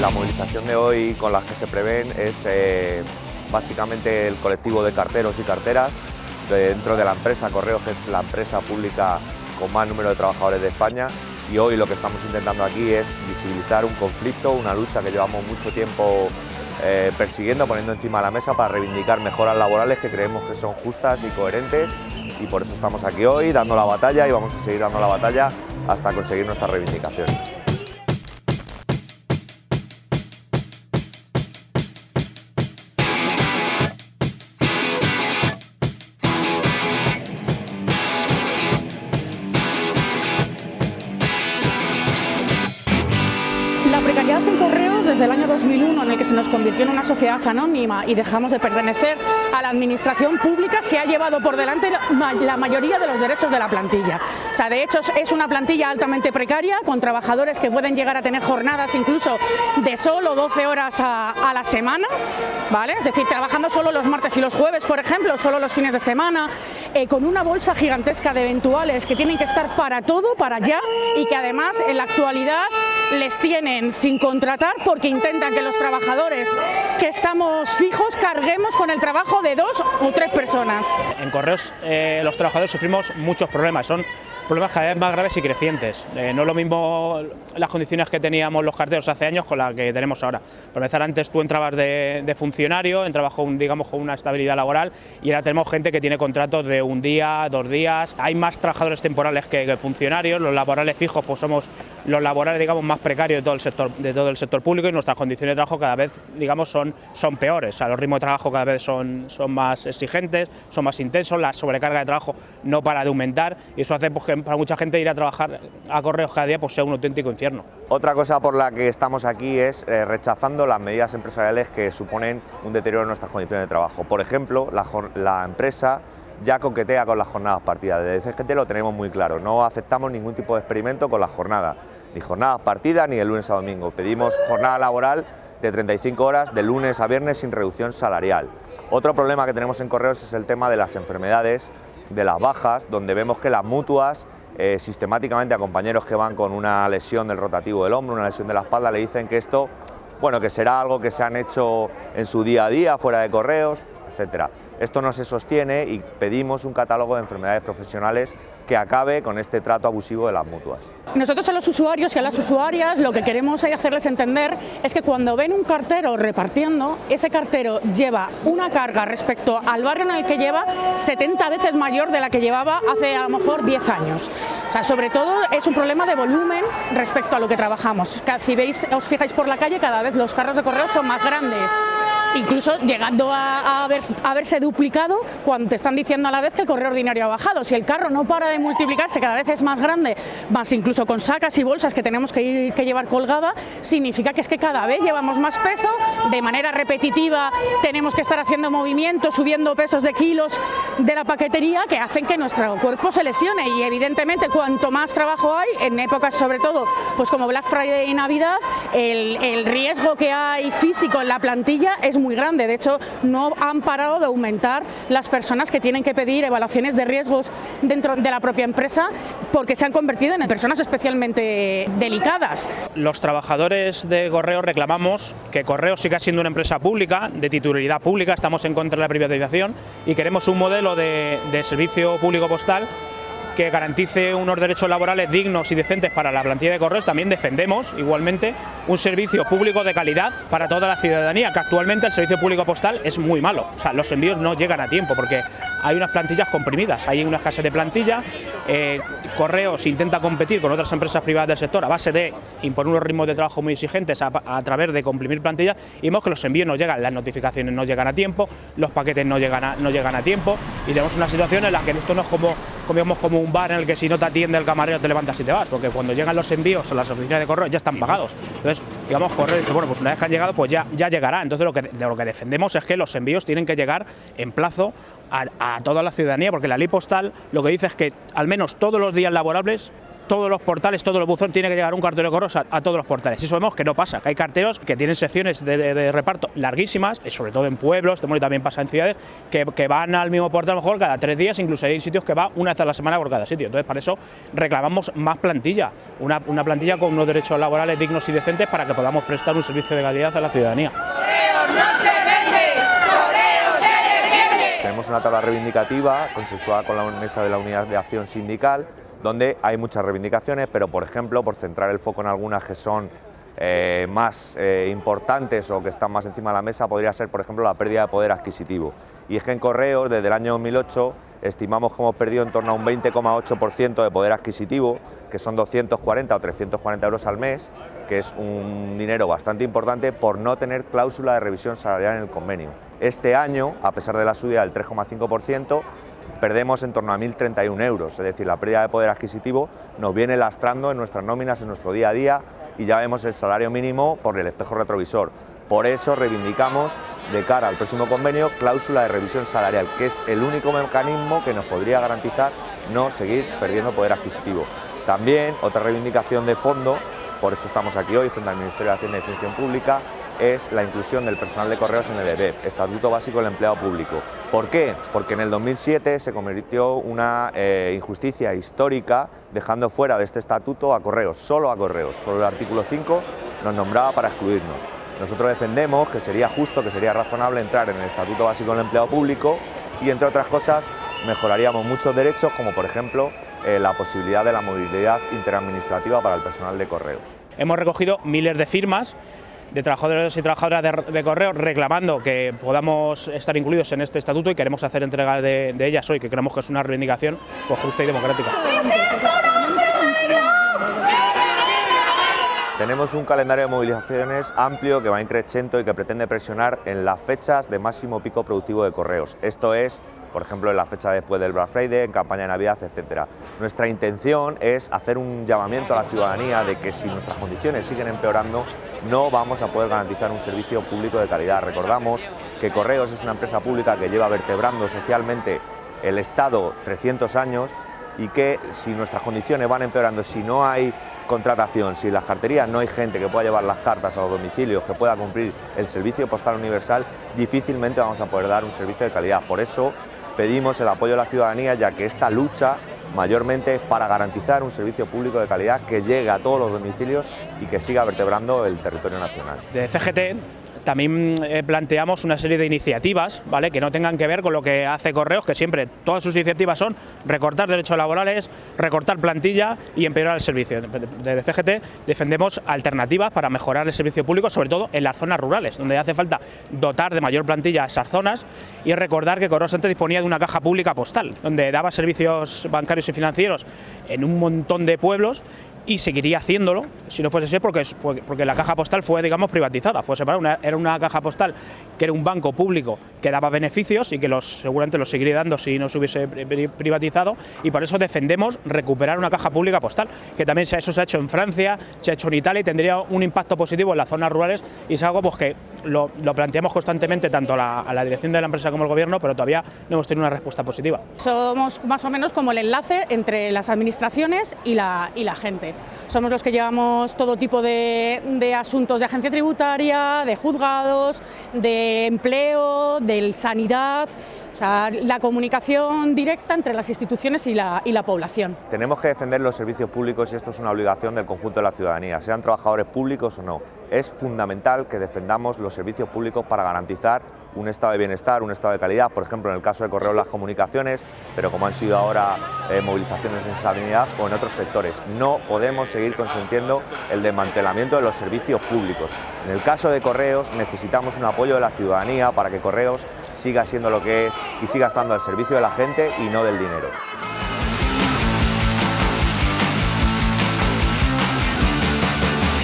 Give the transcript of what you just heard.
La movilización de hoy con las que se prevén es eh, básicamente el colectivo de carteros y carteras dentro de la empresa Correos, que es la empresa pública con más número de trabajadores de España y hoy lo que estamos intentando aquí es visibilizar un conflicto, una lucha que llevamos mucho tiempo eh, persiguiendo, poniendo encima de la mesa para reivindicar mejoras laborales que creemos que son justas y coherentes y por eso estamos aquí hoy dando la batalla y vamos a seguir dando la batalla hasta conseguir nuestras reivindicaciones. 2001 en el que se nos convirtió en una sociedad anónima y dejamos de pertenecer a la administración pública se ha llevado por delante la mayoría de los derechos de la plantilla. O sea, de hecho es una plantilla altamente precaria con trabajadores que pueden llegar a tener jornadas incluso de solo 12 horas a, a la semana, ¿vale? Es decir, trabajando solo los martes y los jueves, por ejemplo, solo los fines de semana, eh, con una bolsa gigantesca de eventuales que tienen que estar para todo, para allá y que además en la actualidad les tienen sin contratar porque intentan que los trabajadores que estamos fijos carguemos con el trabajo de dos o tres personas. En Correos eh, los trabajadores sufrimos muchos problemas, son problemas cada vez más graves y crecientes. Eh, no es lo mismo las condiciones que teníamos los carteros hace años con las que tenemos ahora. Por empezar, antes tú entrabas de, funcionario, entrabas con, digamos, con una estabilidad laboral y ahora tenemos gente que tiene contratos de un día, dos días. Hay más trabajadores temporales que, funcionarios, los laborales fijos pues somos los laborales digamos, más precarios de todo el sector, de todo el sector público y nuestras condiciones de trabajo cada vez digamos, son, son peores. Los ritmos de trabajo cada vez son, son más exigentes, son más intensos, la sobrecarga de trabajo no para de aumentar y eso hace pues, que para mucha gente ir a trabajar a correos cada día pues, sea un auténtico infierno. Otra cosa por la que estamos aquí es eh, rechazando las medidas empresariales que suponen un deterioro en nuestras condiciones de trabajo. Por ejemplo, la, la empresa ya coquetea con las jornadas partidas. Desde CGT lo tenemos muy claro, no aceptamos ningún tipo de experimento con las jornadas ni jornadas partidas ni de lunes a domingo. Pedimos jornada laboral de 35 horas de lunes a viernes sin reducción salarial. Otro problema que tenemos en Correos es el tema de las enfermedades, de las bajas, donde vemos que las mutuas eh, sistemáticamente a compañeros que van con una lesión del rotativo del hombro, una lesión de la espalda, le dicen que esto, bueno, que será algo que se han hecho en su día a día, fuera de correos, etcétera. Esto no se sostiene y pedimos un catálogo de enfermedades profesionales que acabe con este trato abusivo de las mutuas. Nosotros a los usuarios y a las usuarias lo que queremos hacerles entender es que cuando ven un cartero repartiendo, ese cartero lleva una carga respecto al barrio en el que lleva 70 veces mayor de la que llevaba hace a lo mejor 10 años. O sea, sobre todo es un problema de volumen respecto a lo que trabajamos. Si veis, os fijáis por la calle, cada vez los carros de correo son más grandes incluso llegando a, haberse duplicado cuando te están diciendo a la vez que el correo ordinario ha bajado. Si el carro no para de multiplicarse, cada vez es más grande, más incluso con sacas y bolsas que tenemos que, llevar colgada, significa que es que cada vez llevamos más peso, de manera repetitiva tenemos que estar haciendo movimientos, subiendo pesos de kilos de la paquetería que hacen que nuestro cuerpo se lesione y evidentemente cuanto más trabajo hay, en épocas sobre todo pues como Black Friday y Navidad, el, el riesgo que hay físico en la plantilla es muy grande. De hecho, no han parado de aumentar las personas que tienen que pedir evaluaciones de riesgos dentro de la propia empresa porque se han convertido en personas especialmente delicadas. Los trabajadores de Correo reclamamos que Correo siga siendo una empresa pública, de titularidad pública, estamos en contra de la privatización y queremos un modelo de, de servicio público postal que garantice unos derechos laborales dignos y decentes para la plantilla de correos, también defendemos igualmente un servicio público de calidad para toda la ciudadanía, que actualmente el servicio público postal es muy malo, o sea, los envíos no llegan a tiempo porque hay unas plantillas comprimidas, hay una escasez de plantilla, eh, Correos intenta competir con otras empresas privadas del sector a base de imponer unos ritmos de trabajo muy exigentes a, través de comprimir plantillas y vemos que los envíos no llegan, las notificaciones no llegan a tiempo, los paquetes no llegan no llegan a tiempo y tenemos una situación en la que esto no es como, como, como un bar en el que si no te atiende el camarero te levantas y te vas, porque cuando llegan los envíos a las oficinas de correo ya están pagados. Entonces, digamos, correo dice, bueno, pues una vez que han llegado, pues ya, ya llegará. Entonces, lo que, de lo que defendemos es que los envíos tienen que llegar en plazo a toda la ciudadanía, porque la ley postal lo que dice es que al menos todos los días laborables todos los portales, todos los buzones, tiene que llegar un cartero de correos a, todos los portales. Y eso vemos que no pasa, que hay carteros que tienen secciones de, reparto larguísimas, sobre todo en pueblos, también pasa en ciudades, que, van al mismo portal a lo mejor cada tres días, incluso hay sitios que va una vez a la semana por cada sitio. Entonces, para eso reclamamos más plantilla, una, una plantilla con unos derechos laborales dignos y decentes para que podamos prestar un servicio de calidad a la ciudadanía. Tenemos una tabla reivindicativa consensuada con la mesa de la unidad de acción sindical donde hay muchas reivindicaciones, pero por ejemplo, por centrar el foco en algunas que son eh, más eh, importantes o que están más encima de la mesa, podría ser por ejemplo la pérdida de poder adquisitivo. Y es que en Correos, desde el año 2008, estimamos que hemos perdido en torno a un 20,8% de poder adquisitivo, que son 240 o 340 euros al mes, que es un dinero bastante importante por no tener cláusula de revisión salarial en el convenio. Este año, a pesar de la subida del 3,5%, perdemos en torno a 1.031 euros, es decir, la pérdida de poder adquisitivo nos viene lastrando en nuestras nóminas, en nuestro día a día y ya vemos el salario mínimo por el espejo retrovisor. Por eso reivindicamos de cara al próximo convenio cláusula de revisión salarial, que es el único mecanismo que nos podría garantizar no seguir perdiendo poder adquisitivo. También otra reivindicación de fondo, por eso estamos aquí hoy frente al Ministerio de Hacienda y Función Pública, es la inclusión del personal de correos en el EBEP, Estatuto Básico del Empleado Público. ¿Por qué? Porque en el 2007 se convirtió una eh, injusticia histórica dejando fuera de este estatuto a correos, solo a correos. Solo el artículo 5 nos nombraba para excluirnos. Nosotros defendemos que sería justo, que sería razonable entrar en el Estatuto Básico del Empleado Público y, entre otras cosas, mejoraríamos muchos derechos, como por ejemplo eh, la posibilidad de la movilidad interadministrativa para el personal de correos. Hemos recogido miles de firmas de trabajadores y trabajadoras de, correo reclamando que podamos estar incluidos en este estatuto y queremos hacer entrega de, ellas hoy, que creemos que es una reivindicación pues, justa y democrática. Tenemos un calendario de movilizaciones amplio que va increciendo y que pretende presionar en las fechas de máximo pico productivo de correos. Esto es por ejemplo en la fecha después del Black Friday, en campaña de Navidad, etc. Nuestra intención es hacer un llamamiento a la ciudadanía de que si nuestras condiciones siguen empeorando, no vamos a poder garantizar un servicio público de calidad. Recordamos que Correos es una empresa pública que lleva vertebrando socialmente el Estado 300 años y que si nuestras condiciones van empeorando, si no hay contratación, si en las carterías no hay gente que pueda llevar las cartas a los domicilios, que pueda cumplir el servicio postal universal, difícilmente vamos a poder dar un servicio de calidad. Por eso pedimos el apoyo de la ciudadanía, ya que esta lucha mayormente para garantizar un servicio público de calidad que llegue a todos los domicilios y que siga vertebrando el territorio nacional. De CGT también eh, planteamos una serie de iniciativas ¿vale? que no tengan que ver con lo que hace Correos, que siempre todas sus iniciativas son recortar derechos laborales, recortar plantilla y empeorar el servicio. Desde CGT defendemos alternativas para mejorar el servicio público, sobre todo en las zonas rurales, donde hace falta dotar de mayor plantilla a esas zonas y recordar que Correos antes disponía de una caja pública postal, donde daba servicios bancarios y financieros en un montón de pueblos y seguiría haciéndolo si no fuese así porque, porque la caja postal fue digamos privatizada, fue separada, era una caja postal que era un banco público que daba beneficios y que los, seguramente los seguiría dando si no se hubiese privatizado y por eso defendemos recuperar una caja pública postal, que también eso se ha hecho en Francia, se ha hecho en Italia y tendría un impacto positivo en las zonas rurales y es algo pues, que lo, planteamos constantemente tanto a la, dirección de la empresa como el gobierno, pero todavía no hemos tenido una respuesta positiva. Somos más o menos como el enlace entre las administraciones y la, y la gente. Somos los que llevamos todo tipo de, asuntos de agencia tributaria, de juzgados, de empleo, de sanidad, o sea, la comunicación directa entre las instituciones y la, y la, población. Tenemos que defender los servicios públicos y esto es una obligación del conjunto de la ciudadanía, sean trabajadores públicos o no. Es fundamental que defendamos los servicios públicos para garantizar un estado de bienestar, un estado de calidad, por ejemplo en el caso de Correo las comunicaciones, pero como han sido ahora eh, movilizaciones en sanidad o en otros sectores. No podemos seguir consintiendo el desmantelamiento de los servicios públicos. En el caso de Correos necesitamos un apoyo de la ciudadanía para que Correos siga siendo lo que es y siga estando al servicio de la gente y no del dinero.